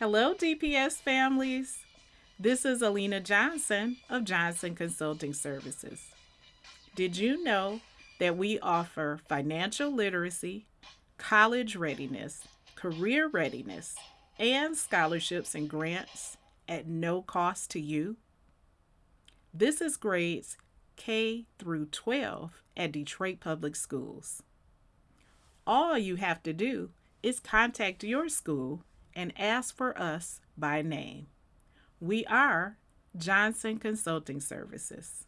Hello, DPS families. This is Alina Johnson of Johnson Consulting Services. Did you know that we offer financial literacy, college readiness, career readiness, and scholarships and grants at no cost to you? This is grades K through 12 at Detroit Public Schools. All you have to do is contact your school and ask for us by name. We are Johnson Consulting Services.